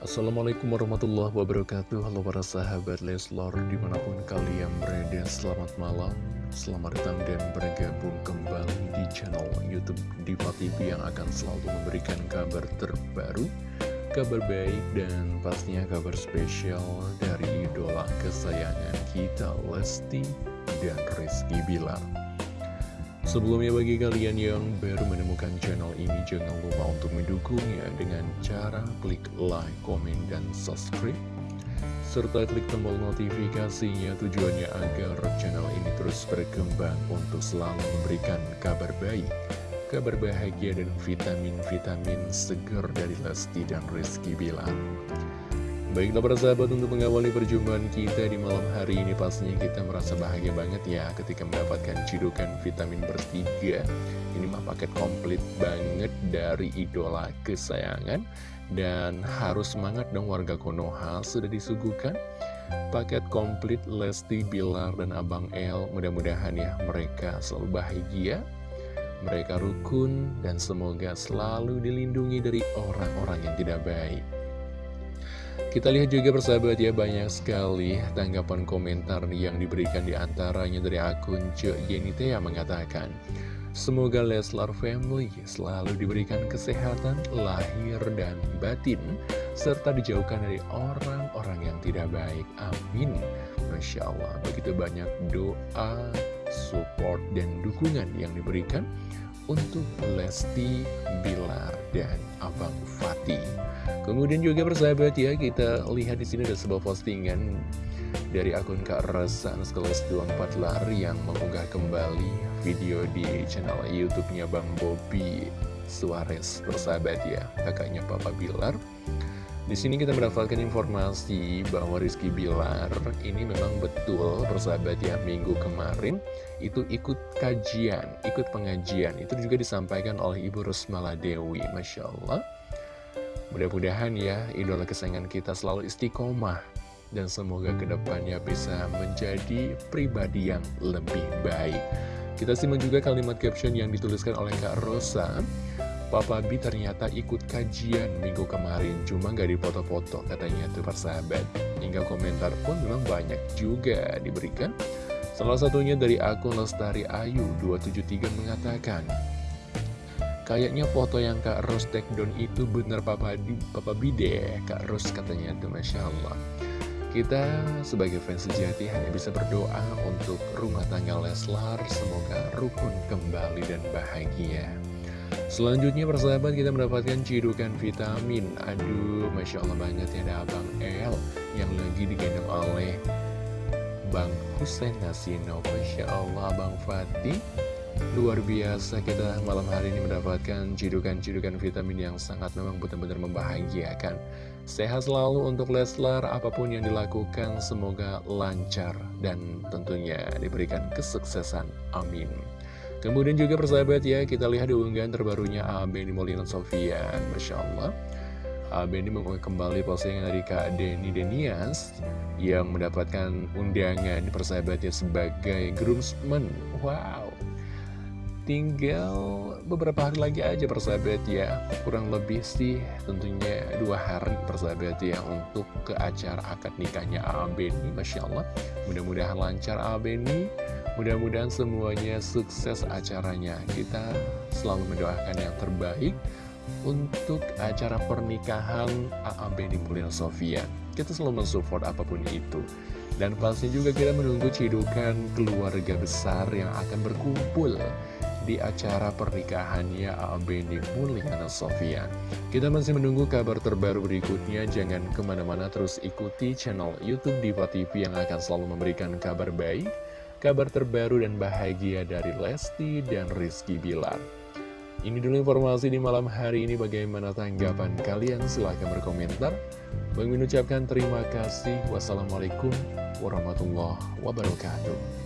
Assalamualaikum warahmatullahi wabarakatuh. Halo para sahabat Leslor Di mana pun kalian berada Selamat malam. Selamat datang dan bergabung kembali Di channel Youtube Diva TV Yang akan selalu memberikan kabar terbaru Kabar baik dan pastinya kabar spesial Dari idola kesayangan kita Lesti dan Rizky Bilar Sebelumnya bagi kalian yang baru menemukan channel ini jangan lupa untuk mendukungnya dengan cara klik like, komen, dan subscribe. Serta klik tombol notifikasinya tujuannya agar channel ini terus berkembang untuk selalu memberikan kabar baik kabar bahagia dan vitamin-vitamin segar dari Lesti dan Rizky Bilar Baiklah para sahabat untuk mengawali perjumpaan kita di malam hari ini pastinya kita merasa bahagia banget ya ketika mendapatkan cidukan vitamin bertiga. Ini mah paket komplit banget dari idola kesayangan. Dan harus semangat dong warga Konoha sudah disuguhkan. Paket komplit Lesti, Bilar, dan Abang El Mudah-mudahan ya mereka selalu bahagia. Mereka rukun dan semoga selalu dilindungi dari orang-orang yang tidak baik kita lihat juga persahabat ya banyak sekali tanggapan komentar yang diberikan di antaranya dari akun Cek Yenite yang mengatakan Semoga Leslar Family selalu diberikan kesehatan lahir dan batin Serta dijauhkan dari orang-orang yang tidak baik. Amin. Masya Allah begitu banyak doa, support, dan dukungan yang diberikan untuk Lesti, Bilar, dan Abang Fatih. Kemudian juga persahabat ya, kita lihat di sini ada sebuah postingan dari akun Kak Rasa Kelas 24 Lari yang mengunggah kembali video di channel YouTube-nya Bang Bobby Suarez persahabat ya, kakaknya Papa Bilar. Di sini kita mendapatkan informasi bahwa Rizky Bilar ini memang betul persahabat ya minggu kemarin itu ikut kajian, ikut pengajian. Itu juga disampaikan oleh Ibu Rusmala Dewi, Masya Allah. Mudah-mudahan ya idola kesayangan kita selalu istiqomah dan semoga ke depannya bisa menjadi pribadi yang lebih baik. Kita simak juga kalimat caption yang dituliskan oleh Kak Rosa. Papa B ternyata ikut kajian minggu kemarin, cuma gak dipoto-foto katanya tuh persahabat. Hingga komentar pun memang banyak juga diberikan. Salah satunya dari akun Lestari Ayu 273 mengatakan, Kayaknya foto yang Kak Ros take down itu bener Papa, Papa B deh, Kak Ros katanya tuh Masya Allah. Kita sebagai fans sejati hanya bisa berdoa untuk rumah tangga Leslar, semoga rukun kembali dan bahagia. Selanjutnya persahabat kita mendapatkan cidukan vitamin. Aduh Masya Allah banget ya ada Abang El Yang lagi digendong oleh Bang Hussein Nasino Masya Allah Bang Fatih. Luar biasa kita malam hari ini mendapatkan cidukan-cidukan vitamin yang sangat memang benar-benar membahagiakan. Sehat selalu untuk Leslar apa pun yang dilakukan semoga lancar dan tentunya diberikan kesuksesan. Amin Kemudian juga persahabat ya, kita lihat di unggahan terbarunya AB di Molina Sofian, Masya Allah. AB ini mengunggah kembali postingan dari Kak Denny Denias yang mendapatkan undangan persahabatnya sebagai groomsman. Wow, tinggal beberapa hari lagi aja persahabat ya. Kurang lebih sih tentunya dua hari persahabat ya Untuk ke acara akad nikahnya AB ini Masya Allah. Mudah-mudahan lancar AB ini Mudah-mudahan semuanya sukses acaranya. Kita selalu mendoakan yang terbaik untuk acara pernikahan AAB di Mulia Sofia. Kita selalu mensupport apa pun itu. Dan pasti juga kita menunggu cidukan keluarga besar yang akan berkumpul di acara pernikahannya AAB di Mulyana Sofia. Kita masih menunggu kabar terbaru berikutnya, jangan ke mana-mana terus ikuti channel Youtube Diva TV yang akan selalu memberikan kabar baik kabar terbaru dan bahagia dari Lesti dan Rizky Bilar. Ini dulu informasi di malam hari ini bagaimana tanggapan kalian silahkan berkomentar. Bang ucapkan terima kasih. Wassalamualaikum warahmatullahi wabarakatuh.